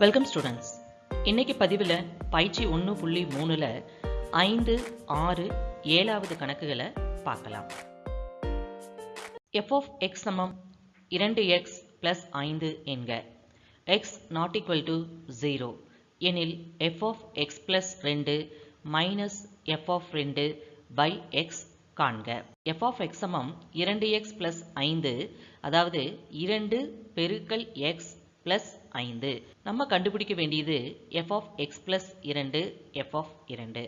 Welcome students இன்னைக்கு பதிவில் பயிற்சி ஒன்று புள்ளி மூணில் ஐந்து ஆறு ஏழாவது கணக்குகளை பார்க்கலாம். எஃப் ஆஃப் எக்ஸ் சமம் இரண்டு எக்ஸ் பிளஸ் ஐந்து என்க. X not equal to zero எனில் எஃப் ஆஃப் எக்ஸ் பிளஸ் ரெண்டு மைனஸ் எஃப் ஆஃப் ரெண்டு பை எக்ஸ் காண்க. எஃப் ஆஃப் எக்ஸ் சமம் இரண்டு எக்ஸ் பிளஸ் ஐந்து அதாவது இரண்டு பெருக்கல் எக்ஸ் பிளஸ் ஐந்து. நம்ம கண்டுபிடிக்க வேண்டியது எஃப் ஆஃப் எக்ஸ் பிளஸ் இரண்டு எஃப் ஆஃப் இரண்டு.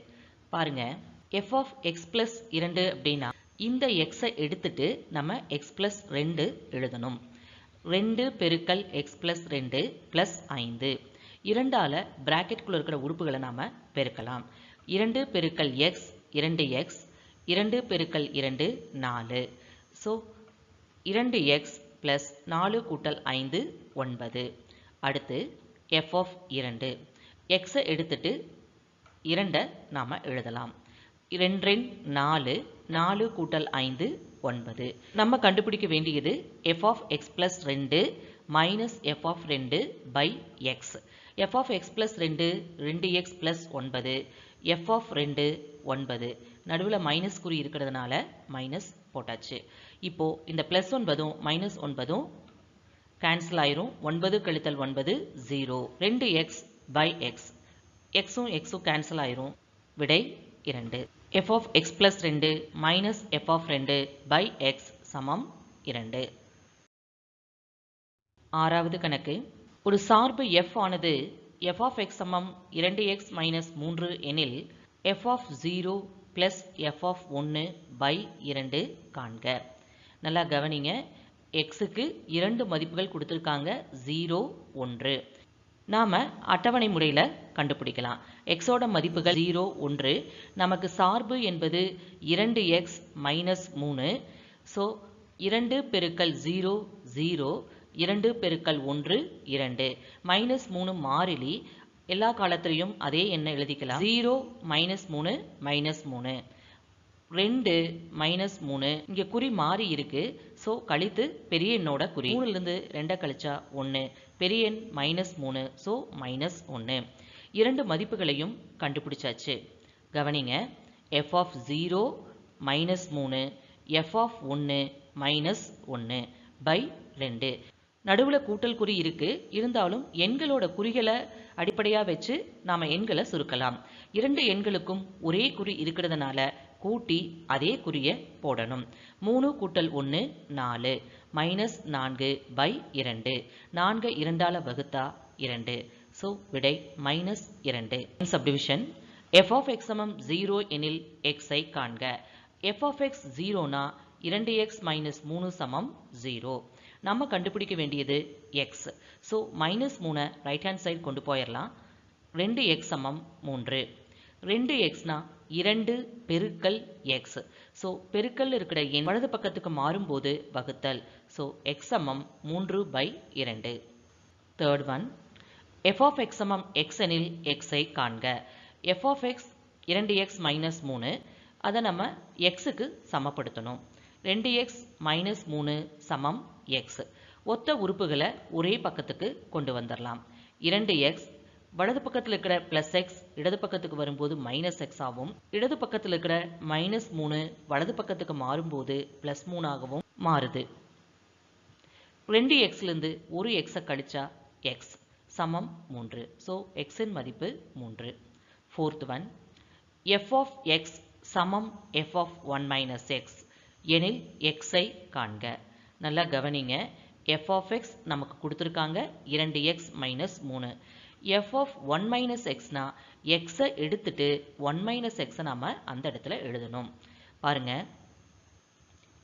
பாருங்க எஃப் ஆஃப் எக்ஸ் பிளஸ் இரண்டு அப்படின்னா இந்த எக்ஸை எடுத்துட்டு நம்ம எக்ஸ் பிளஸ் ரெண்டு எழுதணும். ரெண்டு பெருக்கல் எக்ஸ் பிளஸ் ரெண்டு பிளஸ் ஐந்து. இரண்டால பிராக்கெட்குள்ள இருக்கிற உறுப்புகளை நாம பெருக்கலாம். இரண்டு பெருக்கல் எக்ஸ் இரண்டு எக்ஸ் இரண்டு பெருக்கல் இரண்டு நாலு. ஸோ இரண்டு எக்ஸ் ப்ளஸ் நாலு கூட்டல் ஐந்து ஒன்பது. அடுத்து எஃப் ஆஃப் இரண்டு. எக்ஸை எடுத்துட்டு இரண்டை நாம் எழுதலாம். ரெண்டு ரெண்டு நாலு நாலு கூட்டல் ஐந்து ஒன்பது. நம்ம கண்டுபிடிக்க வேண்டியது எஃப் ஆஃப் எக்ஸ் ப்ளஸ் ரெண்டு மைனஸ் எஃப் ஆஃப் ரெண்டு by x f of x plus ரெண்டு ரெண்டு எக்ஸ் ப்ளஸ் ஒன்பது. எஃப் ஆஃப் ரெண்டு ஒன்பது. நடுவில் மைனஸ் குறி இருக்கிறதுனால மைனஸ் போட்டாச்சு. இப்போது இந்த ப்ளஸ் ஒன்பதும் மைனஸ் ஒன்பதும் கேன்சல் ஆயிரும். ஒன்பது கழித்தல் ஒன்பது ஜீரோ ரெண்டு எக்ஸ் பை எக்ஸ் எக்ஸும் எக்ஸும் கேன்சல் ஆயிரும். விடை இரண்டு. எஃப் ஆஃப் எக்ஸ் பிளஸ் ரெண்டு மைனஸ் எஃப் ஆஃப் ரெண்டு பை எக்ஸ் சமம் இரண்டு. ஆறாவது கணக்கு. ஒரு சார்பு எஃப் ஆனது எஃப் ஆஃப் எக்ஸ் சமம் இரண்டு எக்ஸ் மைனஸ் மூன்று எனில் f of zero plus f of ஒன்று பை இரண்டு காண்க. நல்லா கவனிங்க. எக்ஸுக்கு இரண்டு மதிப்புகள் கொடுத்துருக்காங்க ஜீரோ ஒன்று. நாம் அட்டவணை முறையில் கண்டுபிடிக்கலாம். எக்ஸோட மதிப்புகள் ஜீரோ ஒன்று. நமக்கு சார்பு என்பது இரண்டு எக்ஸ் மைனஸ் மூணு. ஸோ இரண்டு பெருக்கல் ஜீரோ ஜீரோ இரண்டு பெருக்கல் ஒன்று இரண்டு. மைனஸ் மூணு மாறிலி எல்லா காலத்திலையும் அதே எண்ணை எழுதிக்கலாம். ஜீரோ மைனஸ் மூணு மைனஸ் மூணு. ரெண்டு மைனஸ் மூணு. இங்கே குறி மாறி இருக்கு. ஸோ கழித்து பெரிய எண்ணோட குறி. மூணுலேருந்து ரெண்டை கழிச்சா ஒன்று பெரிய எண் மைனஸ் மூணு. ஸோ மைனஸ் ஒன்று இரண்டு மதிப்புகளையும் கண்டுபிடிச்சாச்சு. கவனிங்க. எஃப் ஆஃப் ஜீரோ மைனஸ் மூணு. எஃப் ஆஃப் ஒன்று மைனஸ் ஒன்று பை ரெண்டு. நடுவில் கூட்டல் குறி இருக்குது இருந்தாலும் எண்களோட குறிகளை அடிப்படையாக வச்சு நாம் எண்களை சுருக்கலாம். இரண்டு எண்களுக்கும் ஒரே குறி இருக்கிறதுனால கூட்டி அதே குறிய போடணும். மூணு கூட்டல் ஒன்று நாலு. மைனஸ் நான்கு பை இரண்டு. நான்கு இரண்டால வகுத்தா இரண்டு. ஸோ விடை மைனஸ் இரண்டு. சப்டிவிஷன் எஃப் ஆஃப் எக்ஸ் சமம் ஜீரோ எனில் எக்ஸை காண்க. எஃப் ஆஃப் எக்ஸ் ஜீரோனா இரண்டு எக்ஸ் மைனஸ் மூணு சமம் ஜீரோ நம்ம கண்டுபிடிக்க வேண்டியது எக்ஸ் ஸோ மைனஸ் மூணை ரைட் ஹேண்ட் சைடு கொண்டு போயிடலாம் ரெண்டு எக்ஸ் சமம் மூன்று. ரெண்டு எக்ஸ்னா இரண்டு பெருக்கல் எக்ஸ் ஸோ பெருக்கல் இருக்கிற எண் வலது பக்கத்துக்கு மாறும்போது வகுத்தல். ஸோ எக்ஸ் சமம் மூன்று பை இரண்டு. Third one f of x சமம் எக்ஸ் எனில் எக்ஸை காண்க. எஃப் ஆஃப் எக்ஸ் இரண்டு எக்ஸ் மைனஸ் மூணு. அதை நம்ம எக்ஸுக்கு சமப்படுத்தணும். ரெண்டு எக்ஸ் மைனஸ் மூணு சமம் எக்ஸ் ஒத்த உறுப்புகளை ஒரே பக்கத்துக்கு கொண்டு வந்துடலாம் இரண்டு எக்ஸ் வலது பக்கத்தில் இருக்கிற பிளஸ் எக்ஸ் இடது பக்கத்துக்கு வரும்போது மைனஸ் எக்ஸ் ஆகும். இடது பக்கத்தில் இருக்கிற மைனஸ் மூணு வலது பக்கத்துக்கு மாறும்போது பிளஸ் மூணாகவும் மாறுது. ரெண்டு எக்ஸ்லேருந்து ஒரு எக்ஸை கழிச்சா எக்ஸ் சமம் மூன்று. ஸோ எக்ஸின் மதிப்பு மூன்று. Fourth one f of x சமம் f of one minus x எனில் எக்ஸை காண்க. நல்லா கவனிங்க. எஃப் ஆஃப் எக்ஸ் நமக்கு கொடுத்துருக்காங்க. இரண்டு எக்ஸ் மைனஸ் மூணு. எஃப் ஆஃப் ஒன் மைனஸ் எக்ஸ்னால் எக்ஸை எடுத்துட்டு ஒன் மைனஸ் எக்ஸை நம்ம அந்த இடத்துல எழுதணும். பாருங்க.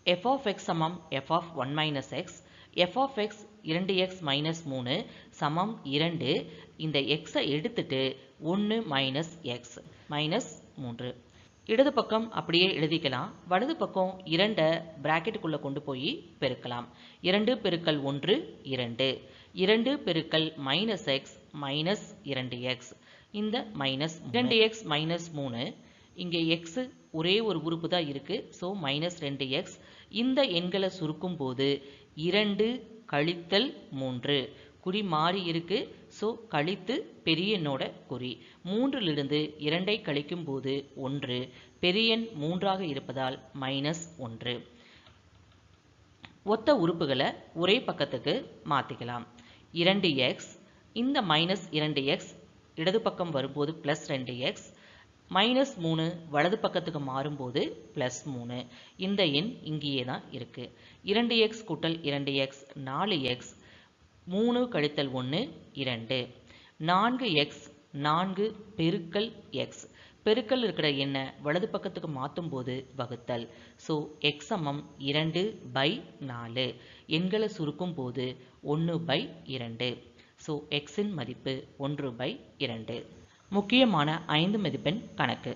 எஃப் ஆஃப் எக்ஸ் சமம் f of one minus x f of x இரண்டு எக்ஸ் மைனஸ் மூணு சமம் இரண்டு. இந்த எக்ஸை எடுத்துட்டு ஒன்று மைனஸ் எக்ஸ் மைனஸ் மூன்று. இடது பக்கம் அப்படியே எழுதிக்கலாம். வலது பக்கம் இரண்டை பிராக்கெட்டுக்குள்ளே கொண்டு போய் பெருக்கலாம். இரண்டு பெருக்கல் ஒன்று இரண்டு. இரண்டு பெருக்கல் மைனஸ் எக்ஸ் மைனஸ் இரண்டு எக்ஸ் இந்த மைனஸ் இரண்டு எக்ஸ் மைனஸ் மூணு. இங்கே எக்ஸ் ஒரே ஒரு உறுப்பு தான் இருக்குது ஸோ மைனஸ் ரெண்டு எக்ஸ் இந்த எண்களை சுருக்கும் போது இரண்டு கழித்தல் மூன்று. குறி மாறி இருக்கு. ஸோ கழித்து பெரிய எண்ணோட குறி. மூன்றிலிருந்து இரண்டை கழிக்கும் போது ஒன்று. பெரிய எண் மூன்றாக இருப்பதால் மைனஸ் ஒன்று. ஒத்த உறுப்புகளை ஒரே பக்கத்துக்கு மாற்றிக்கலாம் இரண்டு எக்ஸ் இந்த மைனஸ் இரண்டு எக்ஸ் இடது பக்கம் வரும்போது ப்ளஸ் ரெண்டு எக்ஸ் மைனஸ் மூணு வலது பக்கத்துக்கு மாறும்போது ப்ளஸ் மூணு. இந்த எண் இங்கேயே தான் இருக்குது இரண்டு எக்ஸ் கூட்டல் இரண்டு எக்ஸ் நாலு எக்ஸ் மூணு கழித்தல் ஒன்று இரண்டு. நான்கு எக்ஸ் நான்கு பெருக்கல் எக்ஸ் பெருக்கல் இருக்கிற எண்ணை வலது பக்கத்துக்கு மாற்றும் போது வகுத்தல். ஸோ எக்ஸ் சமம் இரண்டு பை நாலு. எண்களை சுருக்கும் போது ஒன்று பை இரண்டு. ஸோ எக்ஸின் மதிப்பு ஒன்று பை இரண்டு. முக்கியமான ஐந்து மதிப்பெண் கணக்கு.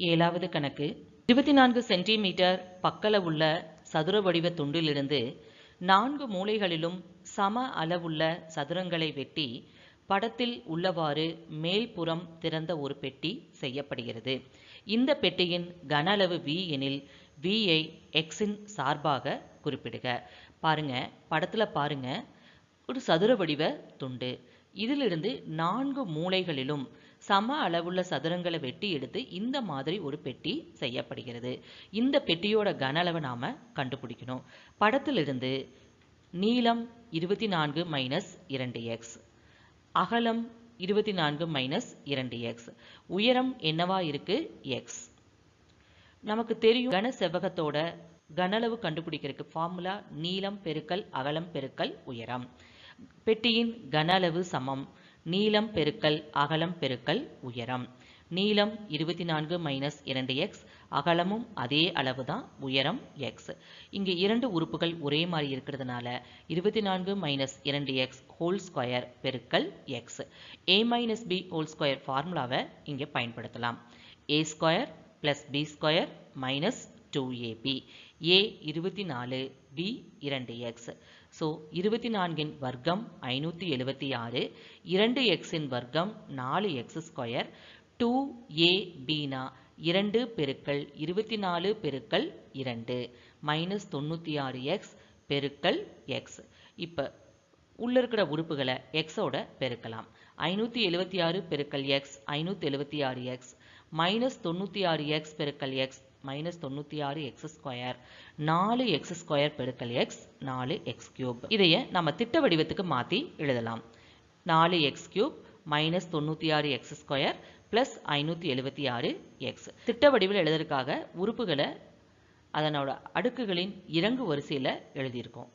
ஏழாவது கணக்கு. இருபத்தி நான்கு சென்டிமீட்டர் பக்களவுள்ள சதுர வடிவ துண்டிலிருந்து நான்கு மூலைகளிலும் சம அளவுள்ள சதுரங்களை வெட்டி படத்தில் உள்ளவாறு மேல்புறம் திறந்த ஒரு பெட்டி செய்யப்படுகிறது. இந்த பெட்டியின் கன அளவு வி எனில் விஐ எக்ஸின் சார்பாக குறிப்பிடுக. பாருங்க படத்தில் பாருங்க. ஒரு சதுர வடிவ துண்டு. இதிலிருந்து நான்கு மூலைகளிலும் சம அளவுள்ள சதுரங்களை வெட்டி எடுத்து இந்த மாதிரி ஒரு பெட்டி செய்யப்படுகிறது. இந்த பெட்டியோட கன அளவை நாம கண்டுபிடிக்கணும். படத்திலிருந்து நீளம் இருபத்தி நான்கு மைனஸ் இரண்டு எக்ஸ் அகலம் இருபத்தி நான்கு மைனஸ் இரண்டு எக்ஸ் உயரம் என்னவா இருக்கு? எக்ஸ் நமக்கு தெரியும் கன செவ்வகத்தோட கனளவு கண்டுபிடிக்கிறதுக்கு ஃபார்முலா நீளம் பெருக்கல் அகலம் பெருக்கல் உயரம். பெட்டியின் கன அளவு சமம். நீளம் பெருக்கல் அகலம் பெருக்கல் உயரம். நீளம் இருபத்தி நான்கு மைனஸ் இரண்டு எக்ஸ் அகலமும் அதே அளவு தான் உயரம் எக்ஸ் இங்கே இரண்டு உறுப்புகள் ஒரே மாதிரி இருக்கிறதுனால இருபத்தி நான்கு மைனஸ் இரண்டு எக்ஸ் ஹோல் ஸ்கொயர் பெருக்கல் x a minus b whole square ஃபார்முலாவை இங்கே பயன்படுத்தலாம். A square plus b square minus two a b a இருபத்தி நாலு பி இரண்டு எக்ஸ் ஸோ இருபத்தி நான்கின் வர்க்கம் ஐநூற்றி எழுபத்தி ஆறு இரண்டு எக்ஸின் வர்க்கம் நாலு எக்ஸ் ஸ்கொயர் டூ ஏ பீனா இரண்டு பெருக்கல் இருபத்தி நாலு பெருக்கல் இரண்டு மைனஸ் தொண்ணூற்றி ஆறு எக்ஸ் பெருக்கல் எக்ஸ். இப்போ உள்ள இருக்கிற உறுப்புகளை எக்ஸோட பெருக்கலாம். ஐநூற்றி எழுபத்தி ஆறு பெருக்கல் எக்ஸ் ஐநூற்றி எழுபத்தி ஆறு எக்ஸ் மைனஸ் தொண்ணூற்றி ஆறு எக்ஸ் பெருக்கல் எக்ஸ் மைனஸ் தொண்ணூற்றி ஆறு எக்ஸ் ஸ்கொயர் நாலு எக்ஸ் ஸ்கொயர் பெருக்கல் எக்ஸ் நாலு எக்ஸ் கியூப் இதையே நம்ம திட்ட வடிவத்துக்கு மாற்றி எழுதலாம். நாலு எக்ஸ் கியூப் மைனஸ் தொண்ணூற்றி ஆறு எக்ஸ் ஸ்கொயர் ப்ளஸ் ஐநூற்றி எழுபத்தி ஆறு எக்ஸ் திட்ட வடிவில் எழுதுறதுக்காக உறுப்புகளை அதனோட அடுக்குகளின் இறங்கு வரிசையில் எழுதியிருக்கோம்.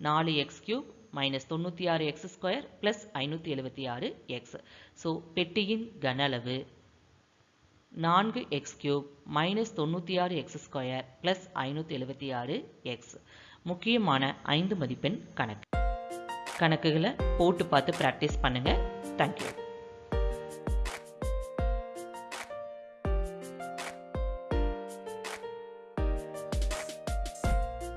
நாலு எக்ஸ் கியூப் மைனஸ் தொண்ணூற்றி ஆறு எக்ஸ் ஸ்கொயர் ப்ளஸ் ஐநூற்றி எழுபத்தி ஆறு எக்ஸ் ஸோ பெட்டியின் கன அளவு நான்கு எக்ஸ் கியூப் மைனஸ் தொண்ணூற்றி ஆறு எக்ஸ் ஸ்கொயர் ப்ளஸ் ஐநூற்றி எழுபத்தி ஆறு எக்ஸ் முக்கியமான ஐந்து மதிப்பெண் கணக்கு. கணக்குகளை போட்டு பார்த்து ப்ராக்டிஸ் பண்ணுங்கள் தேங்க்யூ